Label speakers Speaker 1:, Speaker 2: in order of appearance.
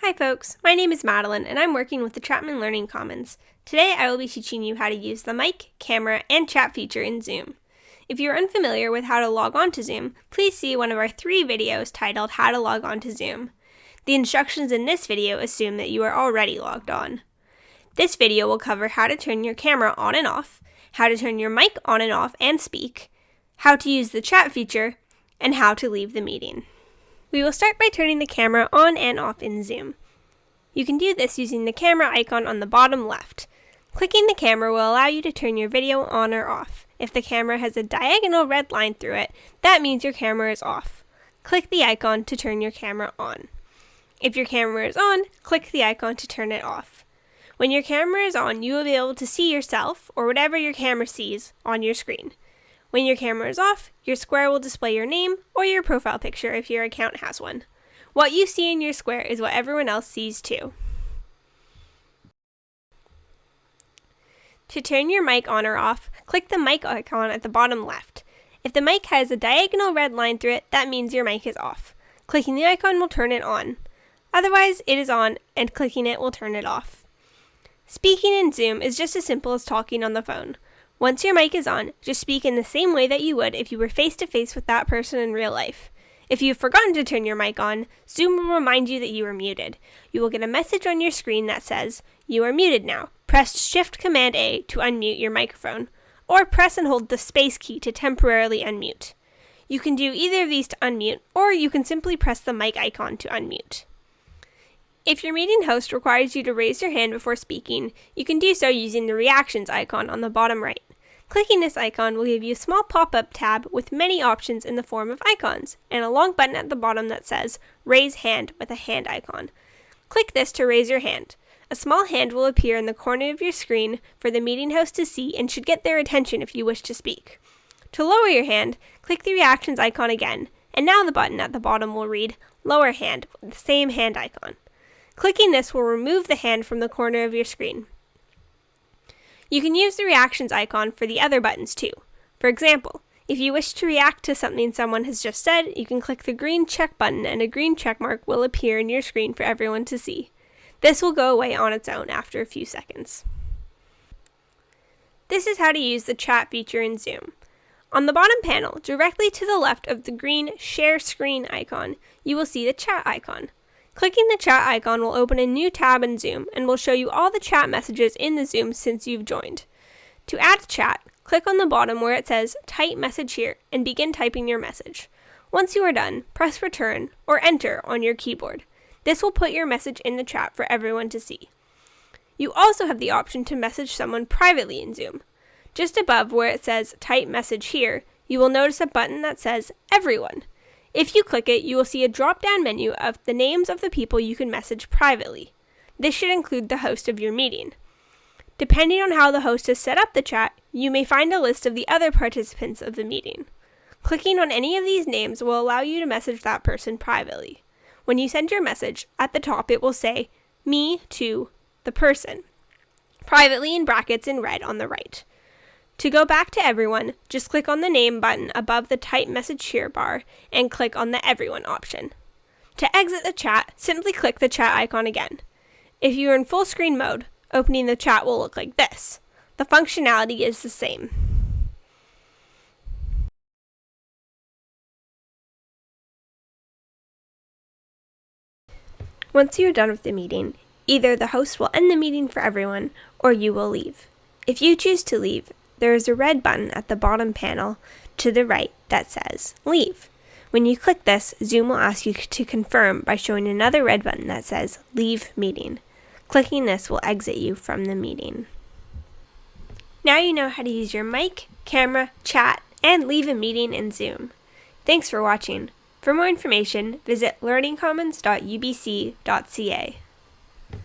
Speaker 1: Hi folks, my name is Madeline and I'm working with the Chapman Learning Commons. Today I will be teaching you how to use the mic, camera, and chat feature in Zoom. If you're unfamiliar with how to log on to Zoom, please see one of our three videos titled How to Log On to Zoom. The instructions in this video assume that you are already logged on. This video will cover how to turn your camera on and off, how to turn your mic on and off and speak, how to use the chat feature, and how to leave the meeting. We will start by turning the camera on and off in Zoom. You can do this using the camera icon on the bottom left. Clicking the camera will allow you to turn your video on or off. If the camera has a diagonal red line through it, that means your camera is off. Click the icon to turn your camera on. If your camera is on, click the icon to turn it off. When your camera is on, you will be able to see yourself, or whatever your camera sees, on your screen. When your camera is off, your square will display your name or your profile picture if your account has one. What you see in your square is what everyone else sees too. To turn your mic on or off, click the mic icon at the bottom left. If the mic has a diagonal red line through it, that means your mic is off. Clicking the icon will turn it on. Otherwise, it is on, and clicking it will turn it off. Speaking in Zoom is just as simple as talking on the phone. Once your mic is on, just speak in the same way that you would if you were face to face with that person in real life. If you've forgotten to turn your mic on, Zoom will remind you that you are muted. You will get a message on your screen that says, You are muted now. Press Shift Command A to unmute your microphone, or press and hold the space key to temporarily unmute. You can do either of these to unmute, or you can simply press the mic icon to unmute. If your meeting host requires you to raise your hand before speaking, you can do so using the reactions icon on the bottom right. Clicking this icon will give you a small pop-up tab with many options in the form of icons, and a long button at the bottom that says Raise Hand with a hand icon. Click this to raise your hand. A small hand will appear in the corner of your screen for the meeting host to see and should get their attention if you wish to speak. To lower your hand, click the reactions icon again, and now the button at the bottom will read Lower Hand with the same hand icon. Clicking this will remove the hand from the corner of your screen. You can use the reactions icon for the other buttons too. For example, if you wish to react to something someone has just said, you can click the green check button and a green check mark will appear in your screen for everyone to see. This will go away on its own after a few seconds. This is how to use the chat feature in Zoom. On the bottom panel, directly to the left of the green Share Screen icon, you will see the chat icon. Clicking the chat icon will open a new tab in Zoom and will show you all the chat messages in the Zoom since you've joined. To add chat, click on the bottom where it says Type Message Here and begin typing your message. Once you are done, press Return or Enter on your keyboard. This will put your message in the chat for everyone to see. You also have the option to message someone privately in Zoom. Just above where it says Type Message Here, you will notice a button that says Everyone. If you click it, you will see a drop down menu of the names of the people you can message privately. This should include the host of your meeting. Depending on how the host has set up the chat, you may find a list of the other participants of the meeting. Clicking on any of these names will allow you to message that person privately. When you send your message, at the top it will say, Me to the person, privately in brackets in red on the right. To go back to everyone, just click on the name button above the type message here bar and click on the everyone option. To exit the chat, simply click the chat icon again. If you are in full screen mode, opening the chat will look like this. The functionality is the same. Once you are done with the meeting, either the host will end the meeting for everyone or you will leave. If you choose to leave, there is a red button at the bottom panel to the right that says Leave. When you click this, Zoom will ask you to confirm by showing another red button that says Leave Meeting. Clicking this will exit you from the meeting. Now you know how to use your mic, camera, chat, and leave a meeting in Zoom. Thanks for watching. For more information, visit learningcommons.ubc.ca.